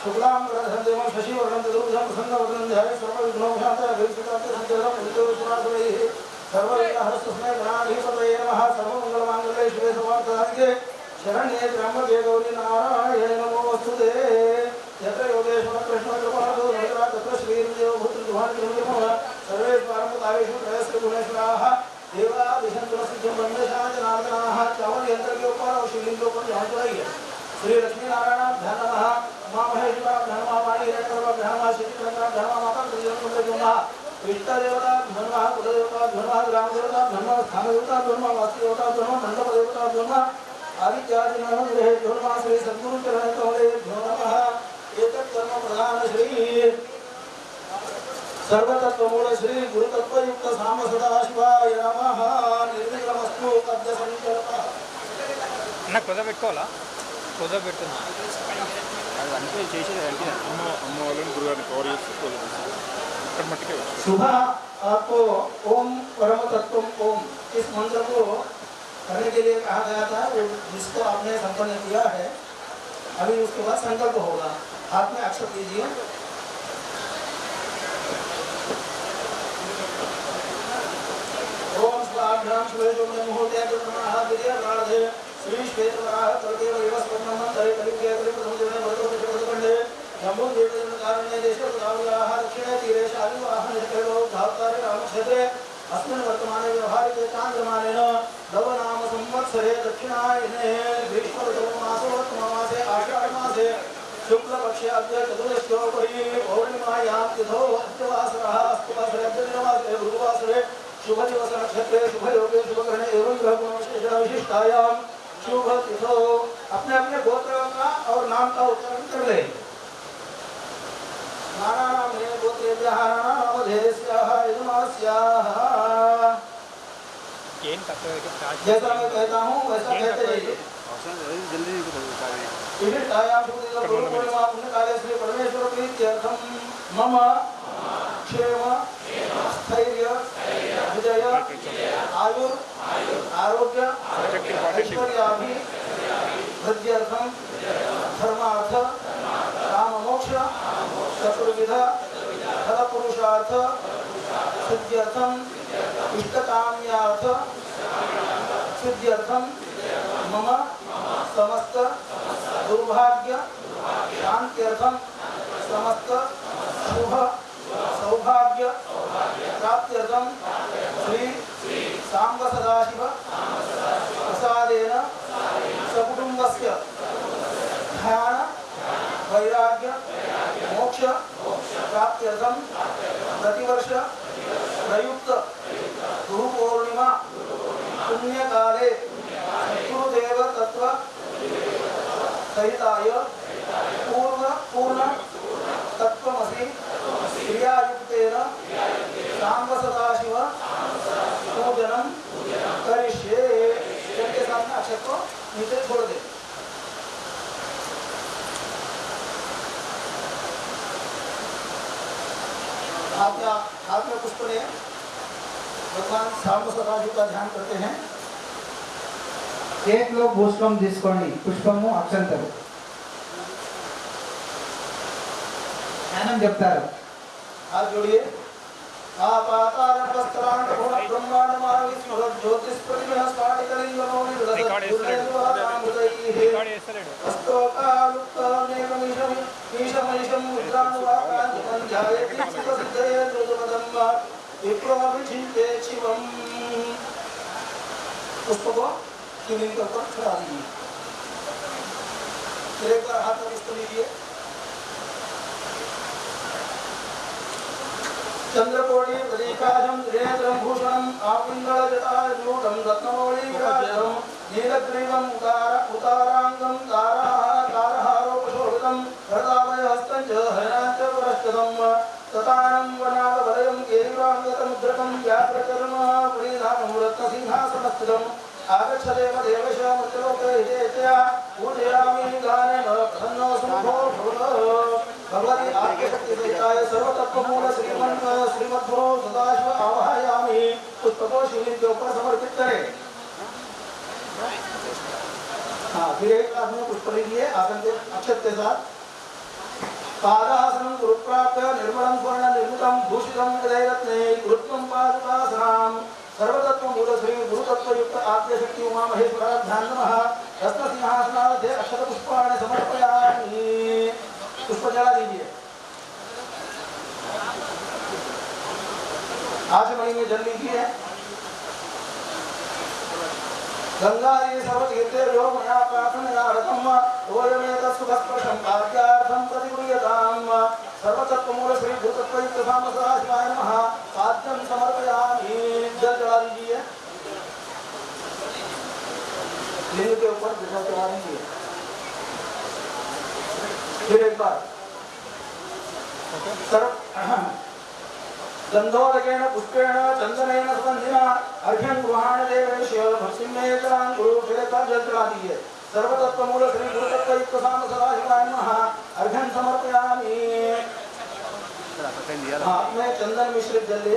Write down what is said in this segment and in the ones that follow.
शुक्लां वरदं देवं शशिवर्णं तदुर्धं प्रसन्नवदनं ध्याये सर्वविघ्नोपशान्तये अभिष्टकान्ते सञ्चरं विद्योषणासुरैः सर्वविघ्नहरस्तस्मै गणाधिपतये नमः सर्वमङ्गलमाङ्गल्ये शिवे सर्वार्थसाधिके शरण्ये त्र्यम्बके गौरी नारायणे नमोऽस्तुते यत्र योगेश्वर कृष्ण कृपादो नगरा तत्र श्रीर्देव दुहानिर्मः सर्वे पारमुतावेषु त्रयस्य गुणेश्वराः देवादिशन्तुलसिद्धं वन्दशाजनार्दनाः चावल यंत्र के ऊपर और शिवलिंग के ऊपर ध्यान चढ़ाइए श्री लक्ष्मी नारायण ध्यान नमः उमा महेश्वर ध्यान नमः वाणी हिरण्यगर्भ ध्यान नमः श्री चंद्र ध्यान नमः माता त्रिजन कुंड नमः इष्ट देवता ध्यान नमः कुल देवता ध्यान नमः ग्राम देवता ध्यान नमः स्थान देवता ध्यान नमः वास्तु देवता ध्यान नमः मंडप देवता ध्यान नमः आदित्यादि नमः गृहे ध्यान नमः श्री सद्गुरु चरण कमले ध्यान नमः एतत् कर्म प्रधान श्री सर्वतत्वमूल श्री गुरुतत्वयुक्त साम सदाशिवाय नमः निर्विघ्नमस्तु पद्य संकल्पः అన్న కుదర పెట్టుకోవాలా కుదర పెట్టున్నా అది అంటే చేసేది అంటే అమ్మ అమ్మ వాళ్ళని గురుగారిని కవర్ చేసి వదిలేసి. ఇక్కడ మట్టుకే వచ్చు सुबह आपको ओम परम तत्व ओम इस मंत्र को करने के लिए कहा गया था वो जिसको आपने संपन्न किया है अभी उसके बाद संकल्प होगा हाथ में अक्षर कीजिए ओम स्वाभ्याम शुभे जुम्ने मुहूर्ते जुम्नः विद्या प्रार्थे श्री श्वेत वराह कल्पे वैवस पद्मं तरे कलिके कलि प्रथम जने वर्तो प्रथमखंडे जम्बू द्वीपे कारण्ये देशे प्रदाव्याः दक्षिणे तीरे शालिवाहन निष्कलो धातारे रामक्षेत्रे अस्मिन् वर्तमाने व्यवहारिके चान्द्रमानेन नव संवत्सरे एवं ग्रह गुण विशिष्टायां शुभ तिथो अपने अपने गोत्र का और नाम का उच्चारण कर ले नाराणाम हे गोत्रेभ्यः नामधेयस्याः यजमानस्याः जैसा मैं कहता हूँ वैसा कहते रहिए। जल्दी इति छायाभूतिः गुरुपूर्णिमा पुण्यकालेश्वरी परमेश्वरप्रीत्यर्थं मम क्षेम स्थैर्य विजय आयुर् आरोग्य ऐश्वर्याभि वृद्ध्यर्थं धर्मार्थ काममोक्ष चतुर्विध फलपुरुषार्थ सिद्ध्यर्थं इष्टकाम्यार्थ सिद्ध्यर्थं मम समस्त दुर्भाग्य शांत्यर्थम समस्त शुभ सौभाग्य प्राप्त्यर्थम श्री सांब सदाशिव प्रसादेन सकुटुंबस्य ध्यान, वैराग्य, मोक्ष प्राप्त्यर्थम प्रतिवर्ष प्रयुक्त गुरु पूर्णिमा पुण्यकाले गुरुदेव तत्व सहिताय తీసుకోండి పుష్పము అక్షంతలు జ్ఞానం చెప్తారు हाथ जोड़िए आपातार वस्त्राण गुण फिर एक बार हाथ में इस लीजिए। चंद्रकोणी प्रदीपाजम रेत्रम भूषणम आपिंगल जटाजूटम रत्नमौळीकाजरम नीलग्रीवम उतार उतारांगम ताराहा तारहारोपशोभितम भरतावय हस्तञ्च हयनाञ्च पुरस्कृतम ततानं वनादवलयं केलिवाङ्गतमुद्रकं व्याप्रकर्मा पुरीधानं रत्नसिंहासनस्थितम् आगच्छदेव देवश मृत्युलोकहितेत्या पूजयामि गानेन प्रसन्नो सुमुखो भव भगवती आद्यशक्तिसहिताय सर्वतत्त्वमूल श्रीमन् श्रीमद्गुरो सदाशिव आवाहयामि। पुष्पको शिवलिंग के ऊपर समर्पित करें हाँ फिर एक आदमी पुष्प लीजिए आसन के अक्षत के साथ पादासनं गुरुप्राप्त निर्मलं स्वर्ण निर्मितं भूषितं हृदयरत्ने गुरुत्वं पादुकासनां सर्वतत्त्वमूल श्री गुरुतत्त्वयुक्त आद्यशक्ति उमा महेश्वराभ्यां नमः रत्नसिंहासनाध्ये अक्षतपुष्पाणि समर्पयामि। पुष्प जला दीजिए आचमनी में जल लीजिए गंगारी सर्वतीर्थेभ्यो मया प्रार्थनयार्थम् ओयमेतत्सुखस्पर्शं कार्यार्थं प्रतिगृह्यताम्। सर्वतत्त्वमूल श्री भूतत्वयुक्त सामसदाशिवाय नमः। साध्यं समर्पयामि। जल चढ़ा दीजिए। लिंग के ऊपर जल चढ़ा दीजिए। फिर एक बार। सर्व गन्धोदकेन पुष्पेण चन्दनेन सुगन्धिना अर्घ्यं गृहाण मे चलां गुरु फिर एक बार जल चढ़ा दीजिए। सर्वतत्त्वमूल श्री गुरुतत्त्वयुक्त साम सदाशिवाय नमः। अर्घ्यं समर्पयामि। हाथ में चंदन मिश्रित जल ले।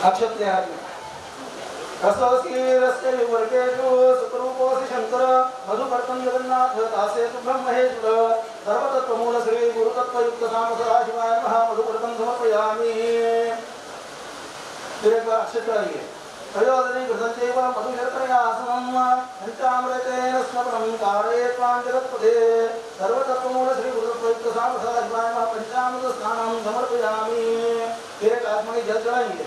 अक्षत्य। हाथ विवर्गेषु सुखरूपोऽसि शङ्कर मधुपर्कं जगन्नाथ दासे तु ब्रह्महेश्वर सर्वतत्त्वमूल श्री गुरुतत्त्वयुक्त नाम मधुपर्कं समर्पयामि। फिर एक बार अक्षर चढ़ाइए प्रयोजनी घृतंते घृतञ्चैव मधुशर्करयासनं पञ्चामृतेन स्मरणं कारयेत्वां जगत्पदे। सर्वतत्त्वमूल श्री गुरुतत्त्वयुक्त नाम सदाशिवाय नमः पञ्चामृत स्नानं समर्पयामि। फिर एक आत्मनि जल चढ़ाइए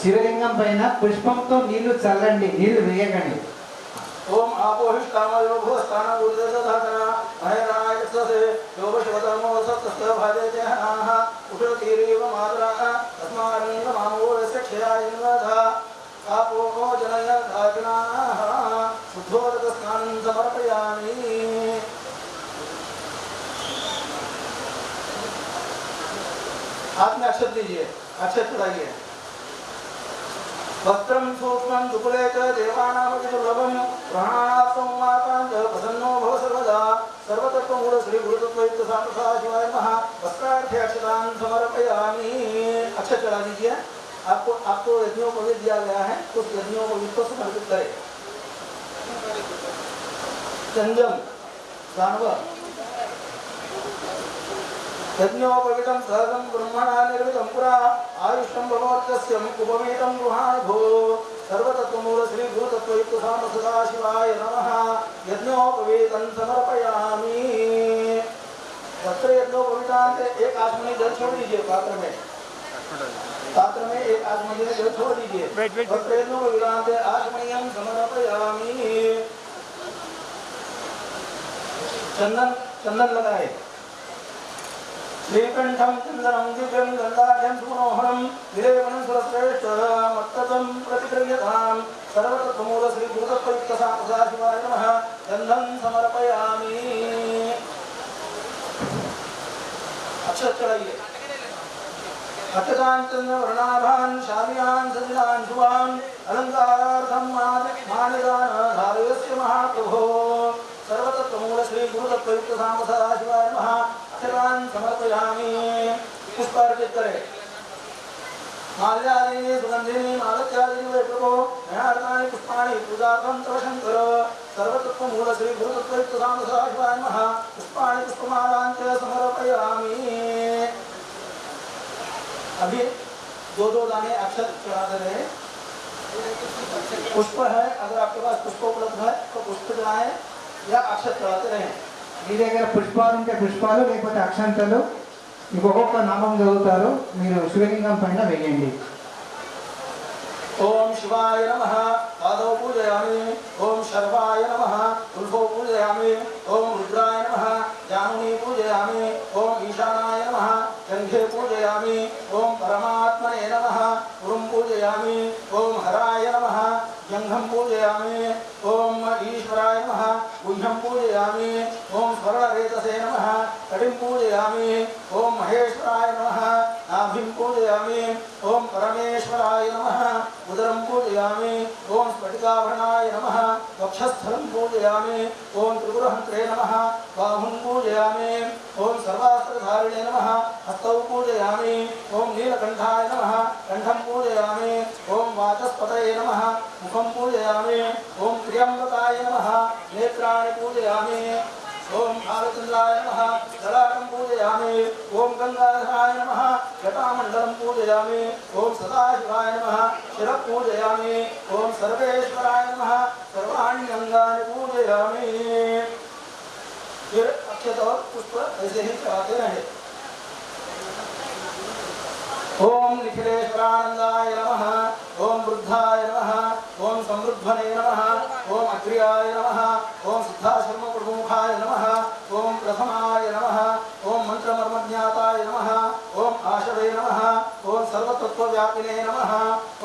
శివలింగం పైన పుష్పంతో నీళ్లు చల్లండి నీళ్లు వేయకండి ఓం ఆపోహిష్టామయోగో స్థానం ఉదయసధారణ మహేరాయ సదే యోగశివధర్మో సత్స్వభాదేజనాః ఉషతీరీవ మాతరాః తస్మారంగ మామోరస్య క్షయాయంగధ ఆపోహో జనయ రాజనాః శుద్ధోదక స్నానం సమర్పయామి हाथ में अक्षत दीजिए, अक्षत चढ़ाइए वस्त्रं सूक्ष्मं दुकुले च देवानामपि दुर्लभं प्राणानात्मं मातां च प्रसन्नो भव सर्वदा। सर्वतत्त्वमूल श्री गुरुतत्वयुक्त सामसा शिवाय नमः वस्त्रार्थे अक्षतां समर्पयामि। अक्षत चढ़ा दीजिए। आपको आपको यज्ञों को भी दिया गया है। उस यज्ञों को भी विश्व समर्पित करें। संजम दानव। यज्ञोपवितं सहजं ब्रह्मणा निर्मितं पुरा। आयुष्टं भगवत्यस्यम् उपवीतं गृहाणभो सर्वतत्त्वमूल श्री गुरुतत्त्वयुक्त साम सदाशिवाय नमः। यज्ञोपवीतं समर्पयामि। वस्त्र यज्ञोपवीतांत एक आचमनी जल छोड़ दीजिए पात्र में। पात्र में एक आचमनी जल छोड़ दीजिए। वस्त्र यज्ञोपवीतांत आचमनीयं समर्पयामि। चंदन चंदन लगाए। श्रीकण्ठं चन्दनं दिव्यं गन्धाढ्यं सुमनोहरं विलेपनं सुरश्रेष्ठ मत्ततं प्रतिगृह्यतां सर्वतत्त्वमूल श्रीभूतत्वयुक्तसाशिवाय नमः गन्धं समर्पयामि। अक्षत चढ़ाइए अक्षताञ्चन्द्र वर्णाभान् शामियान् सजिलान् शुभान् अलङ्कारार्थं मानिदान धारयस्य महाप्रभो। सर्वतत्त्वमूल श्री गुरुतत्वयुक्त साम सदाशिवाय नमः अक्षतान् समर्पयामि। पुष्पार्पित करें। माल्यादीनि सुगन्धिनि मालत्यादीनि वै प्रभो मयार्तानि पुष्पाणि, पूजार्थं तव शङ्कर सर्वतत्त्वमूल श्री गुरुतत्त्वयुक्त सामसदाशिवाय नमः। पुष्पाणि पुष्पमालां च समर्पयामि। अभी दो दो दाने अक्षत चढ़ा दे रहे पुष्प है, अगर आपके पास पुष्प उपलब्ध है तो पुष्प चढ़ाएँ या अक्षत चढ़ाते रहें। మీ దగ్గర పుష్పాలు ఉంటే పుష్పాలు లేకపోతే అక్షంతలు మీకు ఒక్కొక్క నామం చదువుతారు. మీరు శివలింగం పైన వెయ్యండి. ఓం శివాయ నమ. పాదో పూజయామి. ఓం శర్వాయ నమ. ఉల్ఫౌ పూజయామి. ఓం రుద్రాయ నమ. జానుని పూజయామి. ఓం ఈశానాయ నమ. చంఘే పూజయామి. ఓం పరమాత్మనే నమ. గురుం పూజయామి. ఓం హరాయ నమ. जङ्घं पूजयामि, ओम ईश्वराय नमः गुह्यं पूजयामि, ओम स्वरारेतसे नमः, कटिं पूजयामि, ओम महेश्वराय नमः, नाभिं पूजयामि, ओम परमेश्वराय नमः। उदरं पूजयामि ओम स्फटिकाभरणाय नमः। वक्षस्थलं पूजयामि। ओम त्रिपुरहन्त्रे नमः। बाहुं पूजयामि। ओम सर्वास्त्रधारिणे नमः। हस्तौ पूजयामि। ओम नीलकण्ठाय नमः। कण्ठं पूजयामि। ओम वाचस्पतये नमः। मुखं पूजयामि। ओम त्र्यम्बकाय नमः। नेत्राणि पूजयामि। ओम भालचंद्राय नमः। ललाटं पूजयामि। ओम गंगाधराय नमः। जटामण्डलं पूजयामि। ओम सदाशिवाय नमः। शिरः पूजयामि। ओम सर्वेश्वराय नमः। सर्वाणि अंगानि पूजयामि। फिर अक्षत और पुष्प ऐसे ही चढ़ाते रहे। ओम निखिलेश्वरानंदाय नमः। ओम वृद्धाय नमः ओम समृद्धने नमः ओम अग्र्याय नमः ओम सिद्धाश्रम प्रमुखाय नमः ओम प्रथमाय नमः ओम मंत्रमर्मज्ञाताय नमः ओम आशवे नमः ओम सर्वतत्वव्यापिने नमः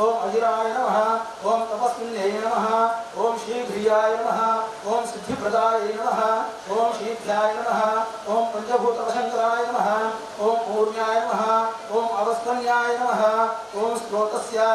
ओम अजिराय नमः ओम तपस्विन्ये नमः ओम शीघ्रियाय नमः ओम सिद्धिप्रदाय नमः ओम शीघ्राय नमः ओम पंचभूतवशङ्कराय नमः ओम ऊर्ण्याय नमः ओम अवस्कन्याय नमः ओम स्रोतस्याय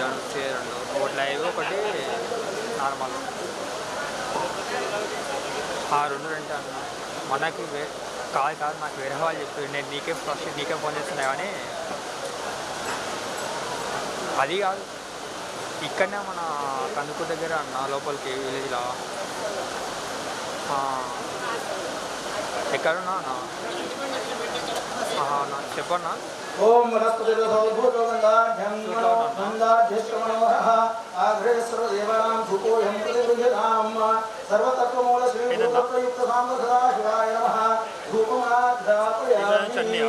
దాని వచ్చే రెండు ఒకటి లైవ్ ఒకటి నార్మల్. ఆ రెండు రెండు అన్న మనకి వే కాదు కాదు నాకు వేరే వాళ్ళు చెప్పి నేను నీకే ఫస్ట్ నీకే ఫోన్ చేస్తున్నా కానీ అది కాదు. ఇక్కడనే మన కందుకు దగ్గర అన్న లోపలికి విలేజ్లో. ఎక్కడున్నా అన్న? చెప్పన్నా? ओम वनस्पतिर्भूतो गन्धाढ्यं मनो गन्धाढ्यश्रमणोहरः आघ्रे सर्वदेवानां धूपोऽयं प्रतिगृह्यताम् सर्वतत्त्वमूल श्रीभूतयुक्त साम्बसदाशिवाय नमः धूपमाघ्रापयामि चन्निया?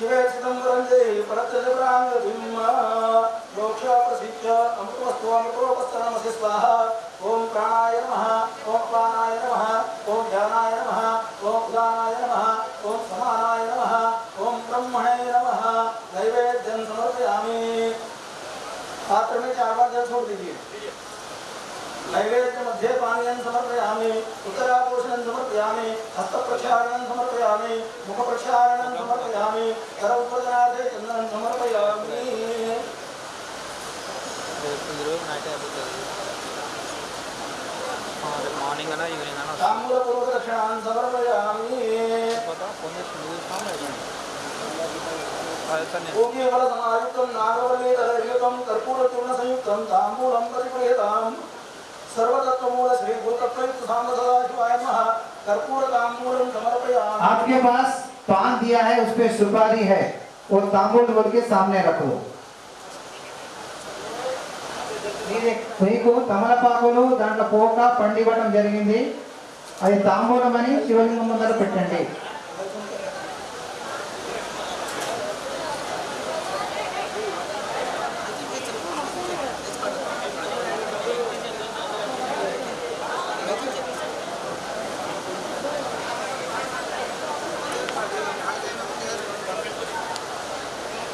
शिवे चिदम्बरं देहि परत्यजप्राङ्गतिं मोक्षा प्रसिद्ध अमृतमस्तु अमृतोपस्तनमसि स्वाहा। ॐ प्राणाय नमः ॐ अपानाय नमः ॐ ध्यानाय ब्रह्मणे नमः। नैवेद्यं पात्र में चार बार जल छोड़ दीजिए। नैवेद्य मध्ये पानीयं समर्पयामि उत्तरापोषणं समर्पयामि हस्तप्रक्षालनं समर्पयामि मुखप्रक्षालनं समर्पयामि कर उपदनाथे चन्दनं समर्पयामि ఈరోజు నైట్ అయిపోతుంది రేపు మార్నింగ్ అన్నా ఈవినింగ్ అన్నా వస్తుంది ताम्बूलपूर्वक दक्षिणान् समर्पयामि ఫోన్ చేసి చూస్తాం అదే సార్ నేను पूगीफलसमायुक्तं नागवल्लीधरयुतं कर्पूरचूर्णसंयुक्तं ताम्बूलं प्रतिप्रियताम् सर्वतत्त्वमूल श्री गुरुतत्वयुक्त साम्ब सदाशिवाय नमः कर्पूरताम्बूलं समर्पयामि आपके पास पान दिया है उस पे सुपारी है वो तांबूल बोल के सामने रख लो మీరే- మీకు తమలపాకులు దాంట్లో పోక పండివ్వడం జరిగింది అది తాంబూలం అని శివలింగం ముందర పెట్టండి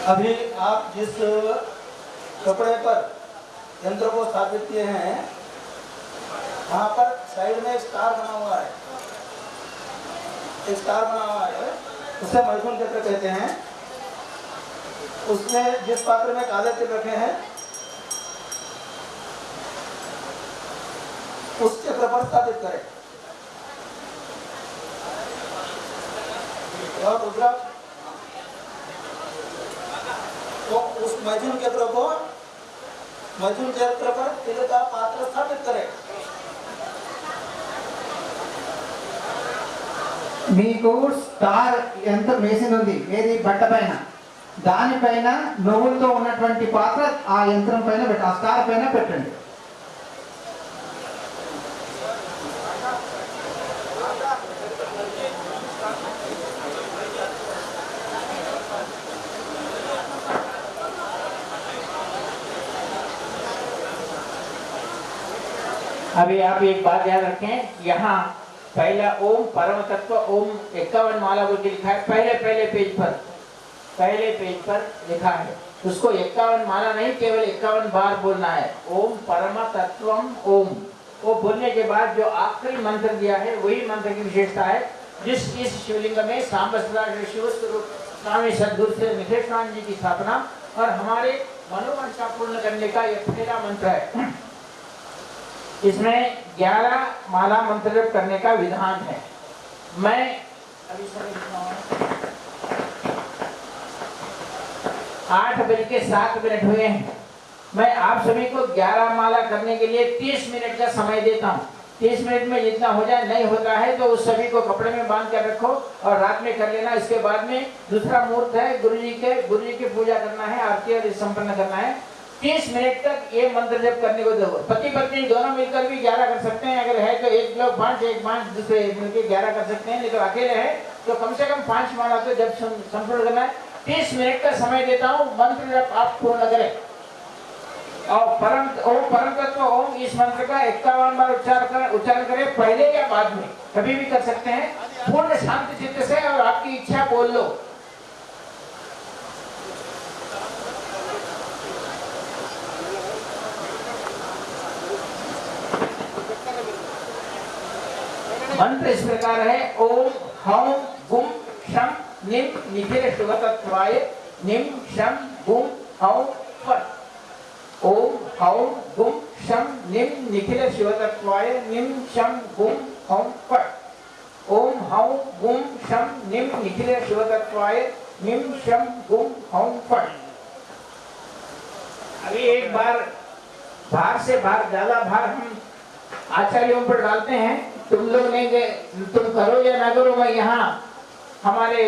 अभी आप जिस कपड़े पर यंत्र को स्थापित किए हैं, वहाँ पर साइड में एक स्टार बना हुआ है। एक स्टार बना हुआ है, उसे मैथुन चक्र कहते हैं। उसमें जिस पात्र में काले तिल रखे हैं, उस चक्र पर स्थापित करें। और दूसरा तो उस मैथुन चक्र को मैथुन चक्र पर तिल का पात्र स्थापित करें మీకు స్టార్ యంత్రం వేసింది ఉంది ఏది బట్ట పైన దానిపైన నువ్వులతో ఉన్నటువంటి పాత్ర ఆ యంత్రం పైన పెట్ట ఆ స్టార్ పైన పెట్టండి अभी आप एक बात याद रखें, यहाँ पहला ओम परम तत्व, ओम इक्यावन माला बोल के लिखा है, पहले पहले पेज पर, पहले पेज पर लिखा है। उसको इक्यावन माला नहीं, केवल इक्यावन बार बोलना है। ओम परम तत्वम ओम। वो बोलने के बाद जो आखिरी मंत्र दिया है, वही मंत्र की विशेषता है, जिस, इस शिवलिंग में सांब शिव स्वरूप स्वामी सदगुरु से निखेश्वर जी की स्थापना और हमारे मनोवांछा पूर्ण करने का यह पहला मंत्र है। इसमें 11 माला मंत्र जप करने का विधान है। मैं? आठ बज के सात मिनट हुए हैं। मैं आप सभी को 11 माला करने के लिए 30 मिनट का समय देता हूँ। 30 मिनट में जितना हो जाए, नहीं होता है तो उस सभी को कपड़े में बाँध कर रखो और रात में कर लेना। इसके बाद में दूसरा मुहूर्त है, गुरु जी के, गुरु जी की पूजा करना है, आरती और संपन्न करना है। तीस मिनट तक ये मंत्र जप करने को दो पति पत्नी दोनों मिलकर भी ग्यारह कर सकते हैं। अगर है तो एक लोग पाँच, एक पाँच दूसरे मिलकर ग्यारह कर सकते हैं। नहीं तो अकेले हैं तो कम से कम पाँच माला तो जब संपूर्ण करना है। तीस मिनट का समय देता हूँ। मंत्र जब आप पूर्ण करें। और परम, ओम परम तत्व, ओम इस मंत्र का इक्यावन बार उच्चारण कर, उच्चारण करें। पहले या बाद में। कभी भी कर सकते हैं। पूर्ण शांति चित्त से और आपकी इच्छा बोल लो। मंत्र इस प्रकार है, ओम हौम गुम शम निम निखिल शिवतत्वाय निम शम गुम हौम फट। ओम हौम गुम शम निम, निखिल शिवतत्वाय निम शम गुम हौम फट। ओम हौम गुम शम निम, निखिल शिवतत्वाय निम शम गुम हौम फट। अभी एक बार, भार से भार, ज़्यादा भार हम आचार्यों पर डालते हैं तुम लोग ने तुम करो या ना करो, मैं यहाँ हमारे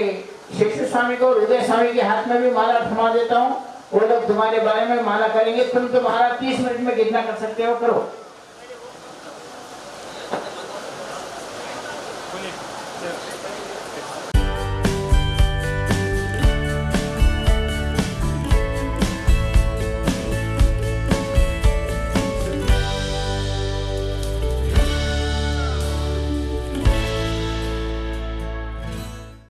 शिष्य स्वामी को हृदय स्वामी के हाथ में भी माला थमा देता हूँ। वो लोग तुम्हारे बारे में माला करेंगे। तुम तुम्हारा तीस मिनट में कितना कर सकते हो? करो।